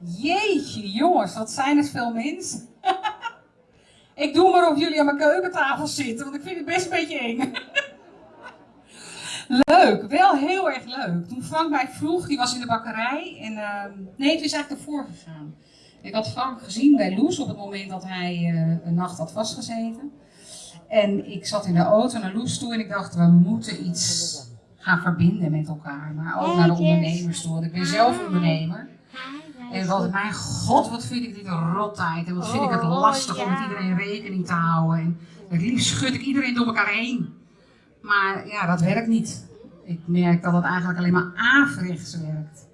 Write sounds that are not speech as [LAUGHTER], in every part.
Jeetje jongens, wat zijn het veel mensen. [LAUGHS] ik doe maar of jullie aan mijn keukentafel zitten, want ik vind het best een beetje eng. [LAUGHS] leuk, wel heel erg leuk. Toen Frank mij vroeg, die was in de bakkerij. En, uh, nee, het is eigenlijk ervoor gegaan. Ik had Frank gezien bij Loes op het moment dat hij uh, een nacht had vastgezeten. En ik zat in de auto naar Loes toe en ik dacht, we moeten iets gaan verbinden met elkaar. Maar ook naar de ondernemers toe, want ik ben zelf ondernemer. En wat, mijn god, wat vind ik dit een rottijd. En wat vind ik het oh, lastig om met iedereen rekening te houden. En het liefst schud ik iedereen door elkaar heen. Maar ja, dat werkt niet. Ik merk dat het eigenlijk alleen maar averechts werkt.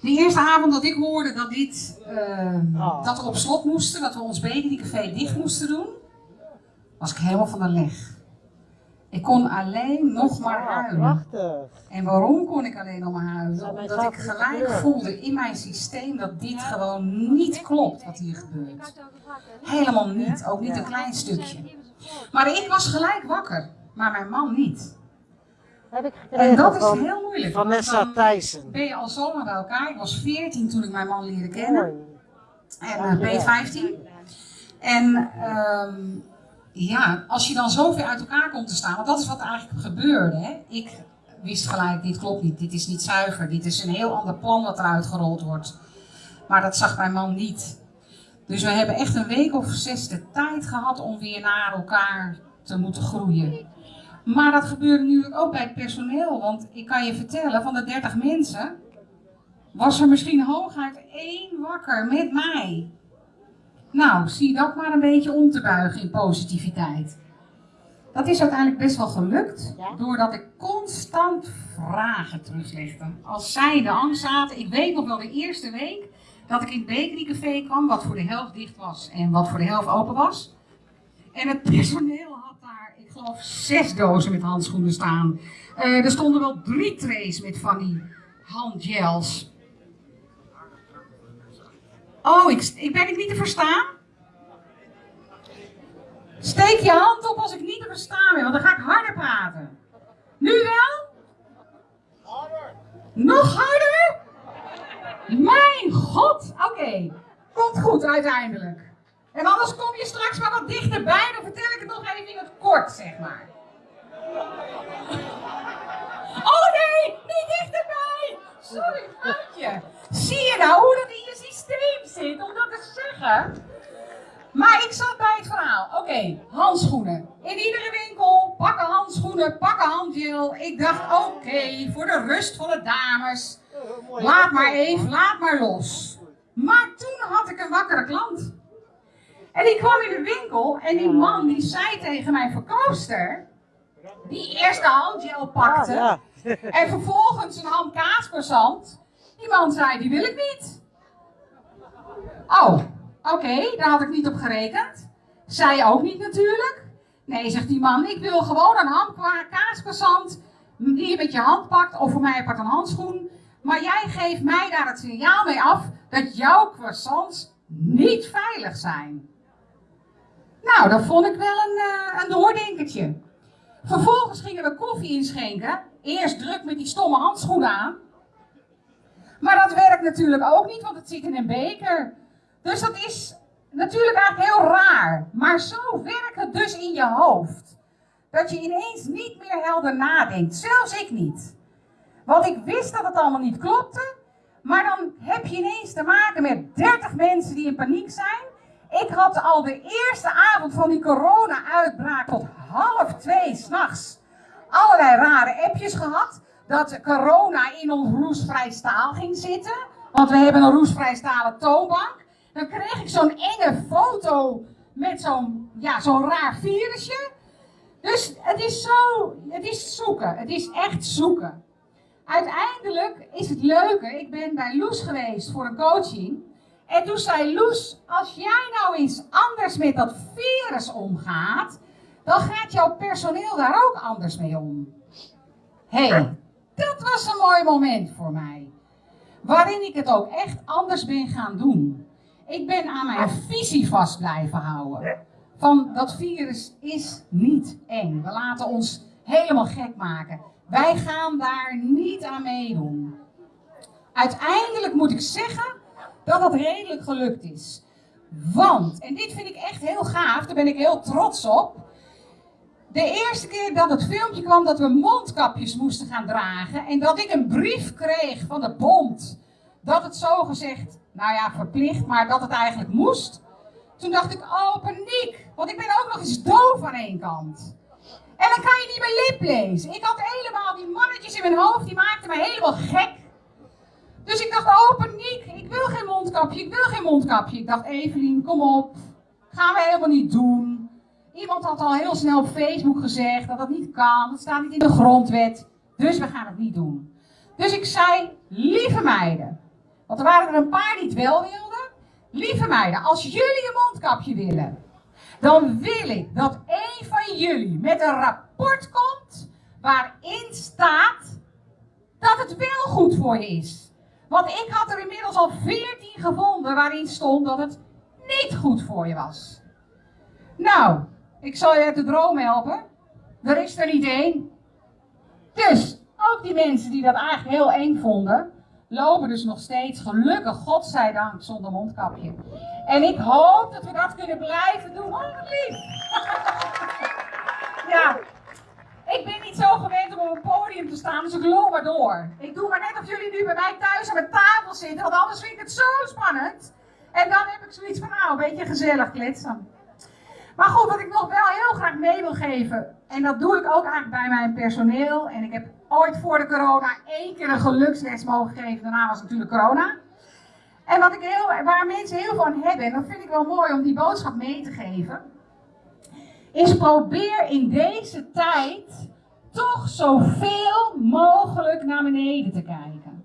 De eerste avond dat ik hoorde dat, dit, uh, dat we op slot moesten, dat we ons bakerycafé dicht moesten doen, was ik helemaal van de leg. Ik kon alleen nog maar huilen. En waarom kon ik alleen nog maar huilen? Omdat ik gelijk voelde in mijn systeem dat dit gewoon niet klopt wat hier gebeurt. Helemaal niet, ook niet een klein stukje. Maar ik was gelijk wakker, maar mijn man niet. Heb ik en dat is heel moeilijk. Vanessa Thijssen. Ben je al zomaar bij elkaar? Ik was 14 toen ik mijn man leerde kennen. En uh, ben je 15. En um, ja, als je dan zo uit elkaar komt te staan, want dat is wat eigenlijk gebeurde. Hè? Ik wist gelijk, dit klopt niet, dit is niet zuiver, dit is een heel ander plan wat eruit gerold wordt. Maar dat zag mijn man niet. Dus we hebben echt een week of zes de tijd gehad om weer naar elkaar te moeten groeien. Maar dat gebeurde nu ook bij het personeel, want ik kan je vertellen, van de 30 mensen was er misschien hooguit één wakker met mij. Nou, zie dat maar een beetje om te buigen in positiviteit. Dat is uiteindelijk best wel gelukt, doordat ik constant vragen teruglegde. Als zij de angst zaten, ik weet nog wel de eerste week dat ik in het bakerycafé kwam, wat voor de helft dicht was en wat voor de helft open was. En het personeel had daar, ik geloof, zes dozen met handschoenen staan. Uh, er stonden wel drie trays met van die handgels. Oh, ik, ik, ben ik niet te verstaan? Steek je hand op als ik niet te verstaan ben, want dan ga ik harder praten. Nu wel? Harder. Nog harder? Mijn god, oké. Komt goed uiteindelijk. En anders kom je straks maar wat dichterbij, dan vertel ik het nog even in het kort, zeg maar. Oh nee, niet dichterbij! Sorry, foutje. Zie je nou hoe dat in je systeem zit om dat Maar ik zat bij het verhaal. Oké, handschoenen. In iedere winkel, pakken handschoenen, pakken handgel. Ik dacht, oké, voor de rust van de dames. Laat maar even, laat maar los. Maar toen had ik een wakkere klant. En die kwam in de winkel en die man die zei tegen mijn verkoopster, die eerst de handgel pakte ah, en vervolgens een ham kaaspersant, die man zei, die wil ik niet. Oh, oké, daar had ik niet op gerekend. Zij ook niet natuurlijk. Nee, zegt die man, ik wil gewoon een ham kaaspersant die je met je hand pakt, of voor mij apart een handschoen. Maar jij geeft mij daar het signaal mee af dat jouw croissants niet veilig zijn. Nou, dat vond ik wel een, uh, een doordenkertje. Vervolgens gingen we koffie inschenken. Eerst druk met die stomme handschoenen aan. Maar dat werkt natuurlijk ook niet, want het zit in een beker. Dus dat is natuurlijk eigenlijk heel raar. Maar zo werkt het dus in je hoofd. Dat je ineens niet meer helder nadenkt. Zelfs ik niet. Want ik wist dat het allemaal niet klopte. Maar dan heb je ineens te maken met 30 mensen die in paniek zijn. Ik had al de eerste avond van die corona-uitbraak tot half twee s'nachts allerlei rare appjes gehad. Dat corona in ons roestvrij staal ging zitten. Want we hebben een roestvrij stalen toonbank. Dan kreeg ik zo'n enge foto met zo'n ja, zo'n raar virusje. Dus het is zo, het is zoeken. Het is echt zoeken. Uiteindelijk is het leuke, ik ben bij Loes geweest voor een coaching. En toen zei Loes, als jij nou eens anders met dat virus omgaat, dan gaat jouw personeel daar ook anders mee om. Hé, hey, dat was een mooi moment voor mij. Waarin ik het ook echt anders ben gaan doen. Ik ben aan mijn visie vast blijven houden. Van dat virus is niet eng. We laten ons helemaal gek maken. Wij gaan daar niet aan meedoen. uiteindelijk moet ik zeggen dat dat redelijk gelukt is. Want, en dit vind ik echt heel gaaf, daar ben ik heel trots op. De eerste keer dat het filmpje kwam dat we mondkapjes moesten gaan dragen en dat ik een brief kreeg van de bond dat het zo gezegd, nou ja, verplicht, maar dat het eigenlijk moest. Toen dacht ik, oh paniek, want ik ben ook nog eens doof aan één kant. En dan kan je niet mijn lip lezen. Ik had helemaal die mannetjes in mijn hoofd, die maakten me helemaal gek. Dus ik dacht, oh paniek, ik wil geen mondkapje, ik wil geen mondkapje. Ik dacht, Evelien, kom op, gaan we helemaal niet doen. Iemand had al heel snel op Facebook gezegd dat dat niet kan, dat staat niet in de grondwet. Dus we gaan het niet doen. Dus ik zei, lieve meiden, want er waren er een paar die het wel wilden. Lieve meiden, als jullie een mondkapje willen, dan wil ik dat een van jullie met een rapport komt waarin staat dat het wel goed voor je is. Want ik had er inmiddels al 14 gevonden waarin stond dat het niet goed voor je was. Nou, ik zal je uit de droom helpen. Er is er niet één. Dus, ook die mensen die dat eigenlijk heel eng vonden, lopen dus nog steeds, gelukkig, godzijdank, zonder mondkapje. En ik hoop dat we dat kunnen blijven doen. Oh, wat lief! [LAUGHS] ja, ik ben niet zo gewend om op een podium te staan, dus ik loop maar door. Ik doe maar net of jullie nu bij mij thuis aan mijn tafel zitten, want anders vind ik het zo spannend. En dan heb ik zoiets van, nou, een beetje gezellig kletsen. Maar goed, wat ik nog wel heel en dat doe ik ook eigenlijk bij mijn personeel. En ik heb ooit voor de corona één keer een geluksles mogen geven, daarna was natuurlijk corona. En wat ik heel, waar mensen heel aan hebben, en dat vind ik wel mooi om die boodschap mee te geven, is probeer in deze tijd toch zoveel mogelijk naar beneden te kijken.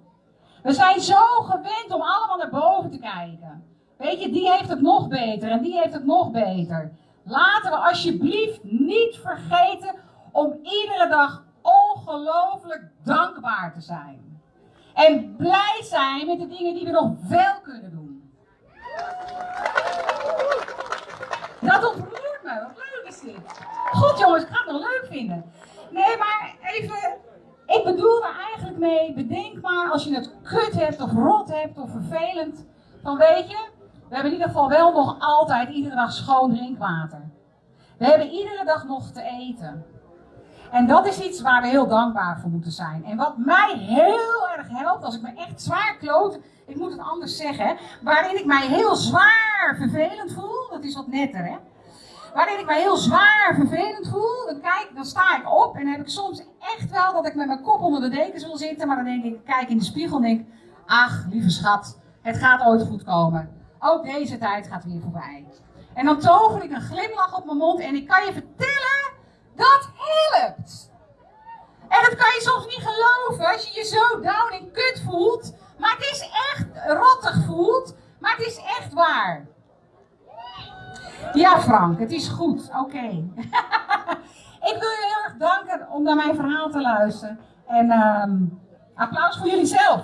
We zijn zo gewend om allemaal naar boven te kijken. Weet je, die heeft het nog beter en die heeft het nog beter. Laten we alsjeblieft niet vergeten om iedere dag ongelooflijk dankbaar te zijn. En blij zijn met de dingen die we nog wel kunnen doen. Dat ontroert me. Wat leuk is dit. Goed jongens, ik ga het nog leuk vinden. Nee, maar even. Ik bedoel er eigenlijk mee, bedenk maar als je het kut hebt of rot hebt of vervelend. Dan weet je, we hebben in ieder geval wel nog altijd iedere dag schoon drinkwater. We hebben iedere dag nog te eten. En dat is iets waar we heel dankbaar voor moeten zijn. En wat mij heel erg helpt, als ik me echt zwaar kloot, ik moet het anders zeggen, waarin ik mij heel zwaar vervelend voel, dat is wat netter hè. Waarin ik mij heel zwaar vervelend voel, dan, kijk, dan sta ik op en dan heb ik soms echt wel dat ik met mijn kop onder de dekens wil zitten, maar dan denk ik, kijk in de spiegel en denk, ach lieve schat, het gaat ooit goed komen. Ook deze tijd gaat weer voorbij. En dan tover ik een glimlach op mijn mond en ik kan je vertellen, dat helpt. En dat kan je soms niet geloven als je je zo down en kut voelt. Maar het is echt rottig voelt, maar het is echt waar. Ja Frank, het is goed, oké. [LAUGHS] ik wil je heel erg danken om naar mijn verhaal te luisteren. En um, applaus voor jullie zelf.